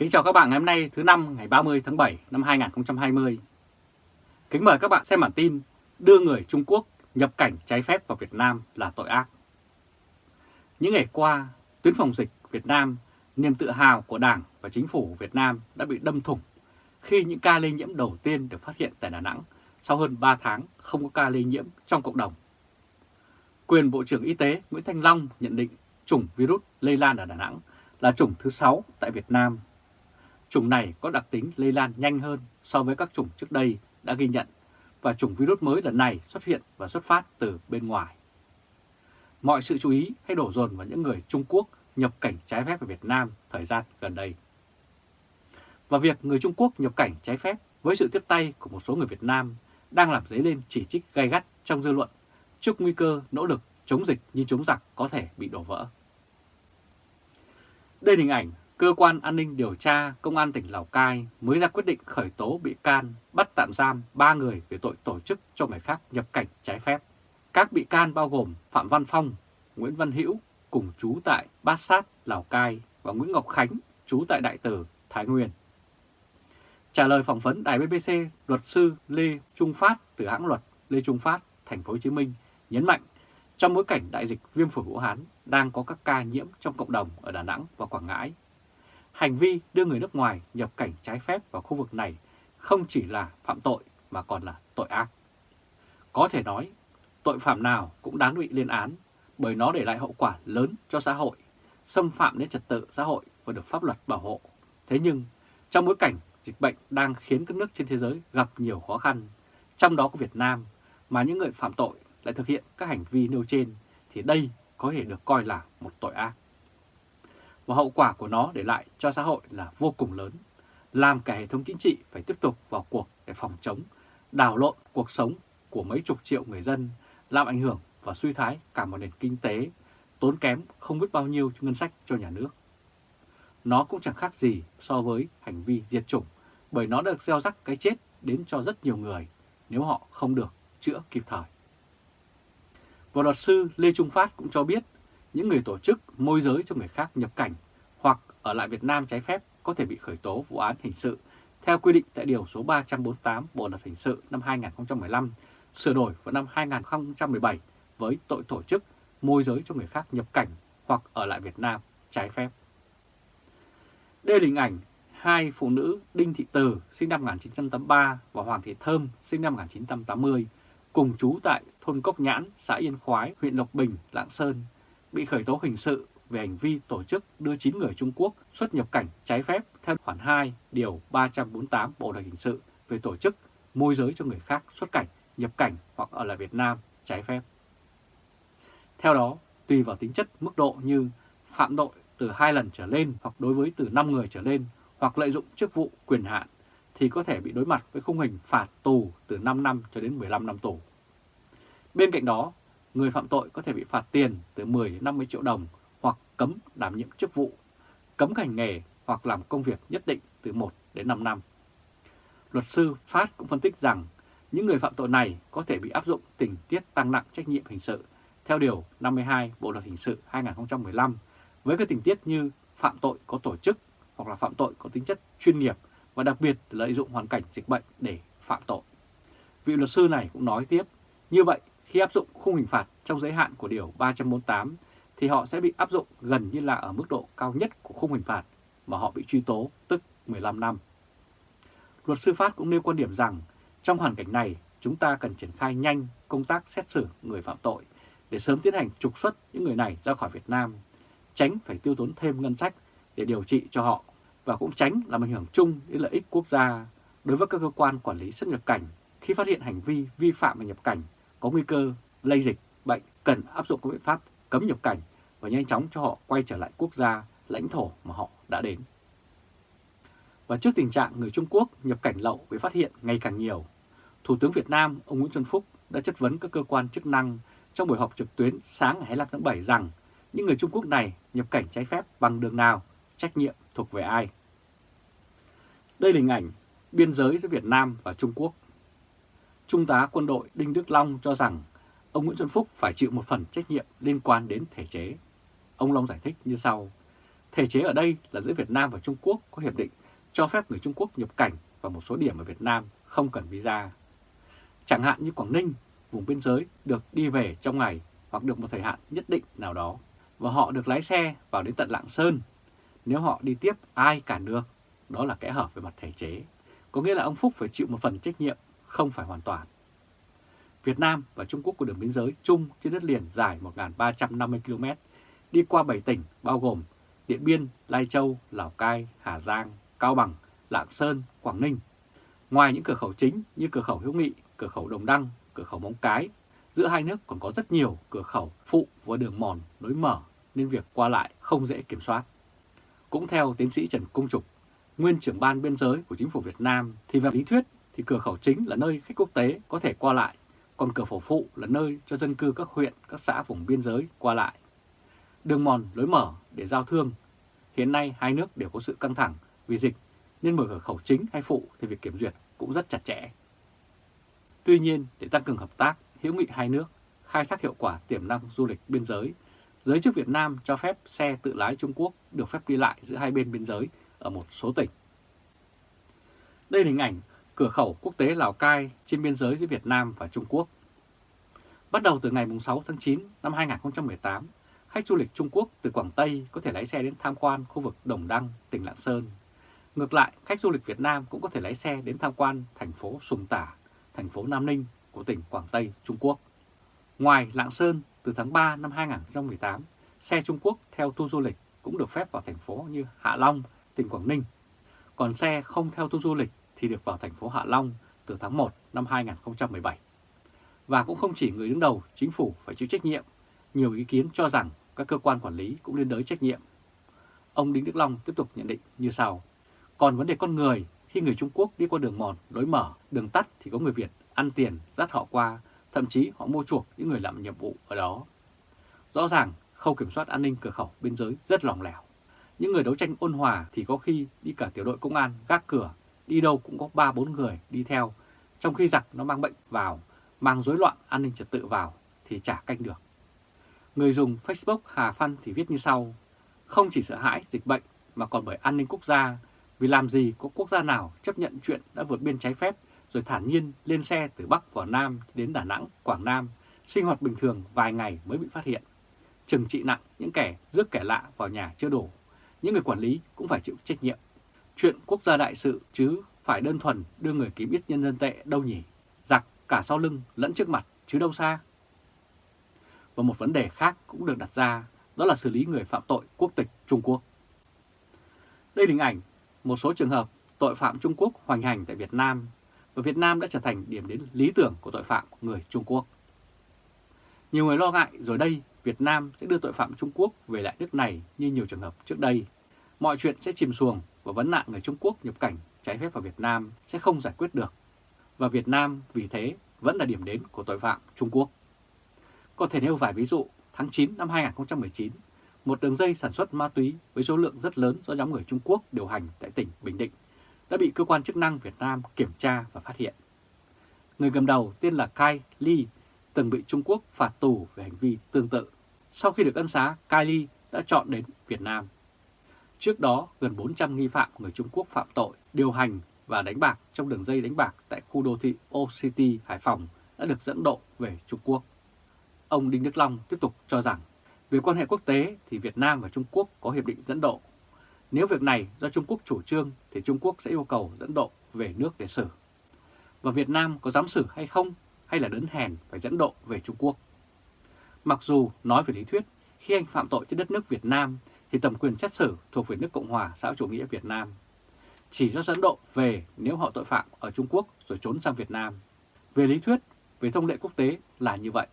Kính chào các bạn ngày hôm nay thứ năm ngày 30 tháng 7 năm 2020. Kính mời các bạn xem bản tin đưa người Trung Quốc nhập cảnh trái phép vào Việt Nam là tội ác. Những ngày qua, tuyến phòng dịch Việt Nam, niềm tự hào của Đảng và Chính phủ Việt Nam đã bị đâm thủng khi những ca lây nhiễm đầu tiên được phát hiện tại Đà Nẵng sau hơn 3 tháng không có ca lây nhiễm trong cộng đồng. Quyền Bộ trưởng Y tế Nguyễn Thanh Long nhận định chủng virus lây lan ở Đà Nẵng là chủng thứ 6 tại Việt Nam. Chủng này có đặc tính lây lan nhanh hơn so với các chủng trước đây đã ghi nhận và chủng virus mới lần này xuất hiện và xuất phát từ bên ngoài. Mọi sự chú ý hay đổ dồn vào những người Trung Quốc nhập cảnh trái phép vào Việt Nam thời gian gần đây. Và việc người Trung Quốc nhập cảnh trái phép với sự tiếp tay của một số người Việt Nam đang làm dấy lên chỉ trích gay gắt trong dư luận trước nguy cơ nỗ lực chống dịch như chống giặc có thể bị đổ vỡ. Đây là hình ảnh Cơ quan An ninh Điều tra Công an tỉnh Lào Cai mới ra quyết định khởi tố bị can bắt tạm giam 3 người về tội tổ chức cho người khác nhập cảnh trái phép. Các bị can bao gồm Phạm Văn Phong, Nguyễn Văn Hữu cùng chú tại Bát Sát, Lào Cai và Nguyễn Ngọc Khánh, chú tại Đại Từ, Thái Nguyên. Trả lời phỏng vấn đài BBC, luật sư Lê Trung Phát từ hãng luật Lê Trung Phát, thành phố Hồ Chí Minh nhấn mạnh trong bối cảnh đại dịch viêm phổi Vũ Hán đang có các ca nhiễm trong cộng đồng ở Đà Nẵng và Quảng Ngãi, hành vi đưa người nước ngoài nhập cảnh trái phép vào khu vực này không chỉ là phạm tội mà còn là tội ác. Có thể nói, tội phạm nào cũng đáng bị lên án bởi nó để lại hậu quả lớn cho xã hội, xâm phạm đến trật tự xã hội và được pháp luật bảo hộ. Thế nhưng, trong bối cảnh dịch bệnh đang khiến các nước trên thế giới gặp nhiều khó khăn, trong đó có Việt Nam, mà những người phạm tội lại thực hiện các hành vi nêu trên, thì đây có thể được coi là một tội ác. Và hậu quả của nó để lại cho xã hội là vô cùng lớn, làm cả hệ thống chính trị phải tiếp tục vào cuộc để phòng chống, đảo lộn cuộc sống của mấy chục triệu người dân, làm ảnh hưởng và suy thái cả một nền kinh tế, tốn kém không biết bao nhiêu ngân sách cho nhà nước. Nó cũng chẳng khác gì so với hành vi diệt chủng, bởi nó được gieo rắc cái chết đến cho rất nhiều người nếu họ không được chữa kịp thời. Và luật sư Lê Trung Phát cũng cho biết những người tổ chức môi giới cho người khác nhập cảnh hoặc ở lại Việt Nam trái phép có thể bị khởi tố vụ án hình sự theo quy định tại Điều số 348 Bộ Luật Hình sự năm 2015, sửa đổi vào năm 2017 với tội tổ chức môi giới cho người khác nhập cảnh hoặc ở lại Việt Nam trái phép. Đây là hình ảnh hai phụ nữ Đinh Thị Từ sinh năm 1983 và Hoàng Thị Thơm sinh năm 1980 cùng trú tại thôn Cốc Nhãn, xã Yên Khoái, huyện Lộc Bình, Lạng Sơn, bị khởi tố hình sự về hành vi tổ chức đưa 9 người Trung Quốc xuất nhập cảnh trái phép theo khoản 2 điều 348 Bộ luật hình sự về tổ chức môi giới cho người khác xuất cảnh, nhập cảnh hoặc ở lại Việt Nam trái phép. Theo đó, tùy vào tính chất mức độ như phạm tội từ 2 lần trở lên hoặc đối với từ 5 người trở lên hoặc lợi dụng chức vụ quyền hạn thì có thể bị đối mặt với khung hình phạt tù từ 5 năm cho đến 15 năm tù. Bên cạnh đó, người phạm tội có thể bị phạt tiền từ 10 đến 50 triệu đồng hoặc cấm đảm nhiệm chức vụ, cấm hành nghề hoặc làm công việc nhất định từ 1 đến 5 năm. Luật sư Phát cũng phân tích rằng những người phạm tội này có thể bị áp dụng tình tiết tăng nặng trách nhiệm hình sự theo Điều 52 Bộ Luật Hình sự 2015 với các tình tiết như phạm tội có tổ chức hoặc là phạm tội có tính chất chuyên nghiệp và đặc biệt lợi dụng hoàn cảnh dịch bệnh để phạm tội. Vị luật sư này cũng nói tiếp, như vậy khi áp dụng khung hình phạt trong giới hạn của Điều 348 thì họ sẽ bị áp dụng gần như là ở mức độ cao nhất của khung hình phạt mà họ bị truy tố, tức 15 năm. Luật sư Phát cũng nêu quan điểm rằng trong hoàn cảnh này chúng ta cần triển khai nhanh công tác xét xử người phạm tội để sớm tiến hành trục xuất những người này ra khỏi Việt Nam, tránh phải tiêu tốn thêm ngân sách để điều trị cho họ và cũng tránh làm ảnh hưởng chung đến lợi ích quốc gia đối với các cơ quan quản lý xuất nhập cảnh khi phát hiện hành vi vi phạm về nhập cảnh có nguy cơ lây dịch bệnh cần áp dụng các biện pháp cấm nhập cảnh và nhanh chóng cho họ quay trở lại quốc gia, lãnh thổ mà họ đã đến. Và trước tình trạng người Trung Quốc nhập cảnh lậu bị phát hiện ngày càng nhiều, Thủ tướng Việt Nam ông Nguyễn Xuân Phúc đã chất vấn các cơ quan chức năng trong buổi họp trực tuyến sáng ngày 25 tháng 7 rằng những người Trung Quốc này nhập cảnh trái phép bằng đường nào, trách nhiệm thuộc về ai. Đây là hình ảnh biên giới giữa Việt Nam và Trung Quốc. Trung tá quân đội Đinh Đức Long cho rằng ông Nguyễn Xuân Phúc phải chịu một phần trách nhiệm liên quan đến thể chế. Ông Long giải thích như sau. Thể chế ở đây là giữa Việt Nam và Trung Quốc có hiệp định cho phép người Trung Quốc nhập cảnh vào một số điểm ở Việt Nam không cần visa. Chẳng hạn như Quảng Ninh, vùng biên giới được đi về trong ngày hoặc được một thời hạn nhất định nào đó, và họ được lái xe vào đến tận Lạng Sơn. Nếu họ đi tiếp ai cản được, đó là kẽ hở về mặt thể chế. Có nghĩa là ông Phúc phải chịu một phần trách nhiệm, không phải hoàn toàn. Việt Nam và Trung Quốc có đường biên giới chung trên đất liền dài 1.350 km, đi qua 7 tỉnh bao gồm Điện Biên, Lai Châu, Lào Cai, Hà Giang, Cao Bằng, Lạng Sơn, Quảng Ninh. Ngoài những cửa khẩu chính như cửa khẩu Hữu Nghị, cửa khẩu Đồng Đăng, cửa khẩu Móng Cái, giữa hai nước còn có rất nhiều cửa khẩu phụ và đường mòn lối mở nên việc qua lại không dễ kiểm soát. Cũng theo tiến sĩ Trần Công Trục, nguyên trưởng ban biên giới của chính phủ Việt Nam thì về lý thuyết thì cửa khẩu chính là nơi khách quốc tế có thể qua lại, còn cửa khẩu phụ là nơi cho dân cư các huyện, các xã vùng biên giới qua lại. Đường mòn lối mở để giao thương. Hiện nay hai nước đều có sự căng thẳng vì dịch nên mở cửa khẩu chính hay phụ thì việc kiểm duyệt cũng rất chặt chẽ. Tuy nhiên, để tăng cường hợp tác, hữu nghị hai nước, khai thác hiệu quả tiềm năng du lịch biên giới, giới chức Việt Nam cho phép xe tự lái Trung Quốc được phép đi lại giữa hai bên biên giới ở một số tỉnh. Đây là hình ảnh cửa khẩu quốc tế Lào Cai trên biên giới giữa Việt Nam và Trung Quốc. Bắt đầu từ ngày 6 tháng 9 năm 2018, khách du lịch Trung Quốc từ Quảng Tây có thể lái xe đến tham quan khu vực Đồng Đăng, tỉnh Lạng Sơn. Ngược lại, khách du lịch Việt Nam cũng có thể lái xe đến tham quan thành phố Sùng Tả, thành phố Nam Ninh của tỉnh Quảng Tây, Trung Quốc. Ngoài Lạng Sơn, từ tháng 3 năm 2018, xe Trung Quốc theo tour du lịch cũng được phép vào thành phố như Hạ Long, tỉnh Quảng Ninh. Còn xe không theo tour du lịch thì được vào thành phố Hạ Long từ tháng 1 năm 2017. Và cũng không chỉ người đứng đầu chính phủ phải chịu trách nhiệm, nhiều ý kiến cho rằng các cơ quan quản lý cũng liên đới trách nhiệm. Ông Đinh Đức Long tiếp tục nhận định như sau. Còn vấn đề con người, khi người Trung Quốc đi qua đường mòn, lối mở, đường tắt thì có người Việt ăn tiền dắt họ qua, thậm chí họ mua chuộc những người làm nhiệm vụ ở đó. Rõ ràng, khâu kiểm soát an ninh cửa khẩu biên giới rất lỏng lẻo. Những người đấu tranh ôn hòa thì có khi đi cả tiểu đội công an gác cửa, đi đâu cũng có 3-4 người đi theo, trong khi giặc nó mang bệnh vào, mang rối loạn an ninh trật tự vào thì chả canh được. Người dùng Facebook Hà Phan thì viết như sau, không chỉ sợ hãi dịch bệnh mà còn bởi an ninh quốc gia, vì làm gì có quốc gia nào chấp nhận chuyện đã vượt biên trái phép rồi thản nhiên lên xe từ Bắc vào Nam đến Đà Nẵng, Quảng Nam, sinh hoạt bình thường vài ngày mới bị phát hiện. Trừng trị nặng những kẻ rước kẻ lạ vào nhà chưa đủ, những người quản lý cũng phải chịu trách nhiệm. Chuyện quốc gia đại sự chứ phải đơn thuần đưa người kiếm ít nhân dân tệ đâu nhỉ? Giặc cả sau lưng lẫn trước mặt chứ đâu xa. Và một vấn đề khác cũng được đặt ra, đó là xử lý người phạm tội quốc tịch Trung Quốc. Đây là hình ảnh một số trường hợp tội phạm Trung Quốc hoành hành tại Việt Nam và Việt Nam đã trở thành điểm đến lý tưởng của tội phạm người Trung Quốc. Nhiều người lo ngại rồi đây Việt Nam sẽ đưa tội phạm Trung Quốc về lại nước này như nhiều trường hợp trước đây. Mọi chuyện sẽ chìm xuồng và vấn nạn người Trung Quốc nhập cảnh trái phép vào Việt Nam sẽ không giải quyết được. Và Việt Nam vì thế vẫn là điểm đến của tội phạm Trung Quốc. Có thể nêu vài ví dụ, tháng 9 năm 2019, một đường dây sản xuất ma túy với số lượng rất lớn do nhóm người Trung Quốc điều hành tại tỉnh Bình Định đã bị cơ quan chức năng Việt Nam kiểm tra và phát hiện. Người cầm đầu tên là Kai Li từng bị Trung Quốc phạt tù về hành vi tương tự. Sau khi được ân xá, Kai Li đã chọn đến Việt Nam. Trước đó, gần 400 nghi phạm người Trung Quốc phạm tội, điều hành và đánh bạc trong đường dây đánh bạc tại khu đô thị O City, Hải Phòng đã được dẫn độ về Trung Quốc. Ông Đinh Đức Long tiếp tục cho rằng, về quan hệ quốc tế thì Việt Nam và Trung Quốc có hiệp định dẫn độ. Nếu việc này do Trung Quốc chủ trương thì Trung Quốc sẽ yêu cầu dẫn độ về nước để xử. Và Việt Nam có dám xử hay không hay là đớn hèn phải dẫn độ về Trung Quốc. Mặc dù nói về lý thuyết, khi anh phạm tội trên đất nước Việt Nam thì tầm quyền xét xử thuộc về nước Cộng hòa xã chủ nghĩa Việt Nam. Chỉ cho dẫn độ về nếu họ tội phạm ở Trung Quốc rồi trốn sang Việt Nam. Về lý thuyết, về thông lệ quốc tế là như vậy.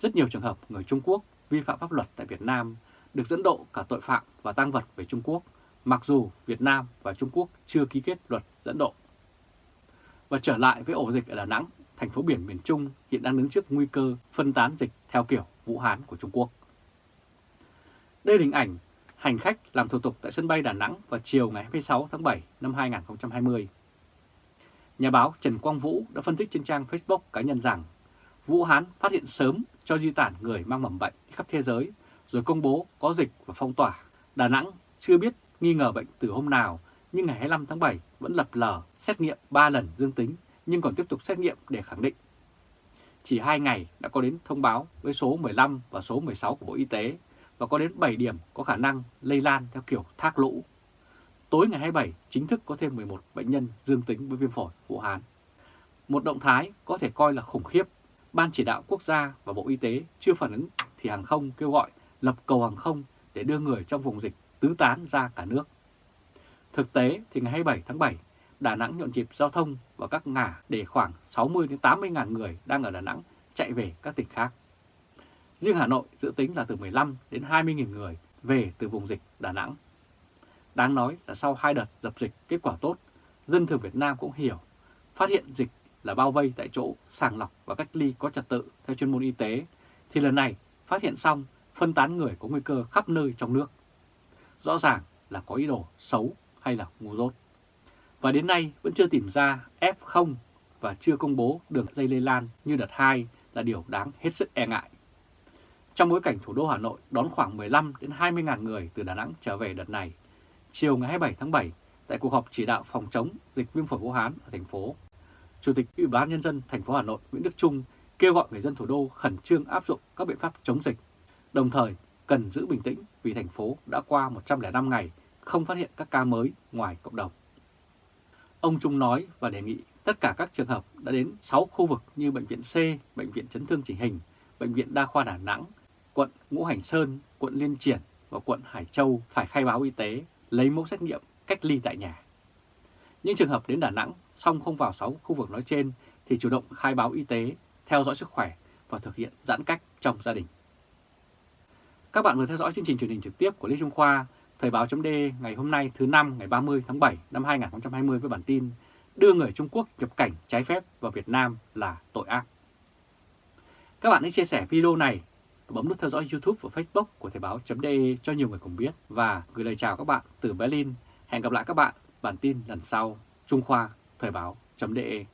Rất nhiều trường hợp người Trung Quốc vi phạm pháp luật tại Việt Nam được dẫn độ cả tội phạm và tăng vật về Trung Quốc, mặc dù Việt Nam và Trung Quốc chưa ký kết luật dẫn độ. Và trở lại với ổ dịch ở Đà Nẵng, thành phố biển miền Trung hiện đang đứng trước nguy cơ phân tán dịch theo kiểu Vũ Hán của Trung Quốc. Đây là hình ảnh hành khách làm thủ tục tại sân bay Đà Nẵng vào chiều ngày 26 tháng 7 năm 2020. Nhà báo Trần Quang Vũ đã phân tích trên trang Facebook cá nhân rằng Vũ Hán phát hiện sớm cho di tản người mang mầm bệnh khắp thế giới rồi công bố có dịch và phong tỏa. Đà Nẵng chưa biết nghi ngờ bệnh từ hôm nào, nhưng ngày 25 tháng 7 vẫn lập lờ xét nghiệm 3 lần dương tính, nhưng còn tiếp tục xét nghiệm để khẳng định. Chỉ 2 ngày đã có đến thông báo với số 15 và số 16 của Bộ Y tế và có đến 7 điểm có khả năng lây lan theo kiểu thác lũ. Tối ngày 27 chính thức có thêm 11 bệnh nhân dương tính với viêm phổi Vũ Hán. Một động thái có thể coi là khủng khiếp. Ban chỉ đạo quốc gia và Bộ Y tế chưa phản ứng thì hàng không kêu gọi lập cầu hàng không để đưa người trong vùng dịch tứ tán ra cả nước. Thực tế thì ngày 27 tháng 7, Đà Nẵng nhộn nhịp giao thông và các ngã để khoảng 60 đến 80 ngàn người đang ở Đà Nẵng chạy về các tỉnh khác. Riêng Hà Nội dự tính là từ 15 đến 20 nghìn người về từ vùng dịch Đà Nẵng. Đáng nói là sau hai đợt dập dịch kết quả tốt, dân thường Việt Nam cũng hiểu phát hiện dịch là bao vây tại chỗ, sàng lọc và cách ly có trật tự theo chuyên môn y tế, thì lần này phát hiện xong phân tán người có nguy cơ khắp nơi trong nước. Rõ ràng là có ý đồ xấu hay là ngu dốt. Và đến nay vẫn chưa tìm ra F0 và chưa công bố đường dây lây lan như đợt 2 là điều đáng hết sức e ngại. Trong bối cảnh thủ đô Hà Nội đón khoảng 15 đến 20 ngàn người từ Đà Nẵng trở về đợt này, chiều ngày 27 tháng 7, tại cuộc họp chỉ đạo phòng chống dịch viêm phổi Vũ Hán ở thành phố, Chủ tịch Ủy ban nhân dân thành phố Hà Nội Nguyễn Đức Trung kêu gọi người dân thủ đô khẩn trương áp dụng các biện pháp chống dịch, đồng thời cần giữ bình tĩnh vì thành phố đã qua 105 ngày không phát hiện các ca mới ngoài cộng đồng. Ông Trung nói và đề nghị tất cả các trường hợp đã đến 6 khu vực như Bệnh viện C, Bệnh viện Chấn thương chỉnh hình, Bệnh viện Đa khoa Đà Nẵng, quận Ngũ Hành Sơn, quận Liên Triển và quận Hải Châu phải khai báo y tế, lấy mẫu xét nghiệm, cách ly tại nhà. Những trường hợp đến Đà Nẵng xong không vào 6 khu vực nói trên thì chủ động khai báo y tế, theo dõi sức khỏe và thực hiện giãn cách trong gia đình. Các bạn vừa theo dõi chương trình truyền hình trực tiếp của Lê Trung Khoa, Thời báo chấm ngày hôm nay thứ năm ngày 30 tháng 7 năm 2020 với bản tin Đưa người Trung Quốc nhập cảnh trái phép vào Việt Nam là tội ác. Các bạn hãy chia sẻ video này bấm nút theo dõi YouTube và Facebook của Thời Báo .de cho nhiều người cùng biết và gửi lời chào các bạn từ Berlin. Hẹn gặp lại các bạn, bản tin lần sau. Trung Khoa, Thời báo.de